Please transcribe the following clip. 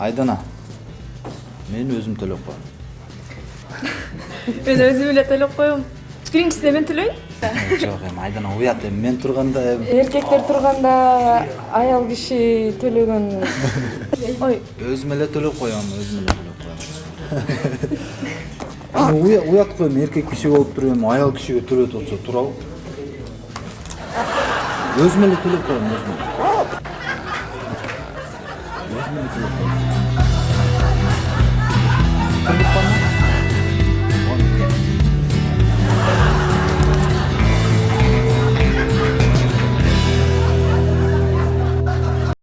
айдана мен өзүм төлөп коем мен өзүм эле төлөп коем биринчисине мен төлөйүн жок эми айдана уят эми мен турганда эми эркектер турганда аял киши төлөгөн ой. Өзүм эле төлөп коем өзүм эле төлөп коем уят го эми эркек киши болуп туруп эми аял кишиге төлөтүп атса туурабы өзүм эле төлөп коем өзүм эле өзүм эле